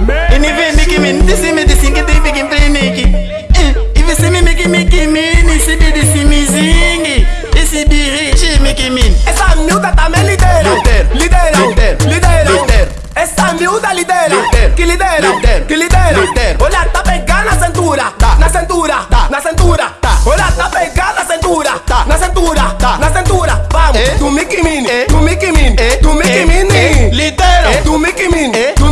E nem vem Mickey Mini, disse me disse que tem fique em Nick. E você me Mickey Mickey Mini, se me disse me zingue. Esse dirige Mickey Mini. Essa miúda também lidera. Lidera. Lidera. Lidera. Lidera. Lidera. Essa miúda lidera. Lidera. Que lidera. Lidera. Que lidera. Lidera. Olha, tá pegando na cintura. Tá. Na cintura. Tá. Na cintura. Tá. Olha, tá pegando na cintura. Tá. Na cintura. Tá. Na cintura. Vamos. É. Do Mickey Mini. É. Do Mickey Mini. É. Do Mickey É. Mini. É. Lidera. É. Do Mickey Mini. É. Do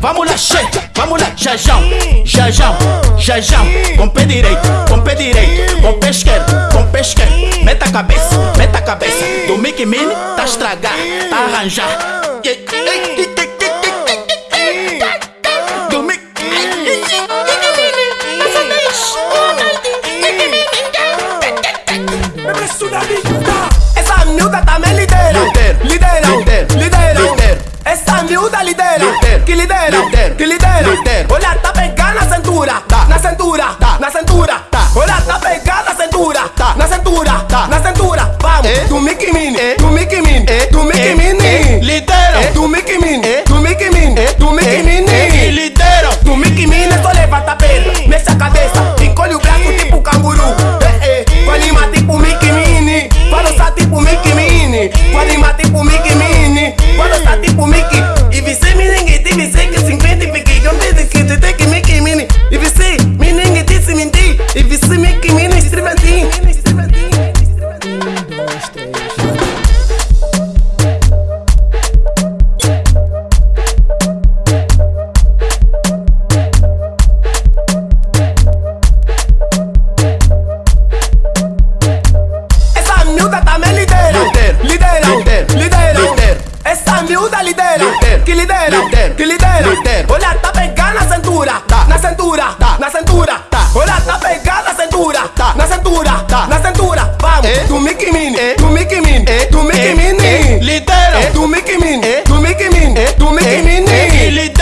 vamos lá, che, vamos lá, jajão, jajão, jajão, com pé direito, com pé direito, com pé esquerdo, com pé esquerdo, meta a cabeça, meta a cabeça, do Mickey Mini tá estragar, tá arranjar. Essa Miúda lidera. Que lidera. Que lidera. Olha, tá pegando na cintura. Tá. Na cintura. Tá. Na cintura. que lidera, que lidera, que lidera. Olha, tá pegando na cintura, na cintura, na cintura. Olha, tá pegando na cintura, na cintura, na cintura. Vamos, eh. tu Mickey mini, eh. tu Mickey mini, eh. tu Mickey mini. Lidera, tu Mickey mini, tu Mickey mini, tu me que lidera.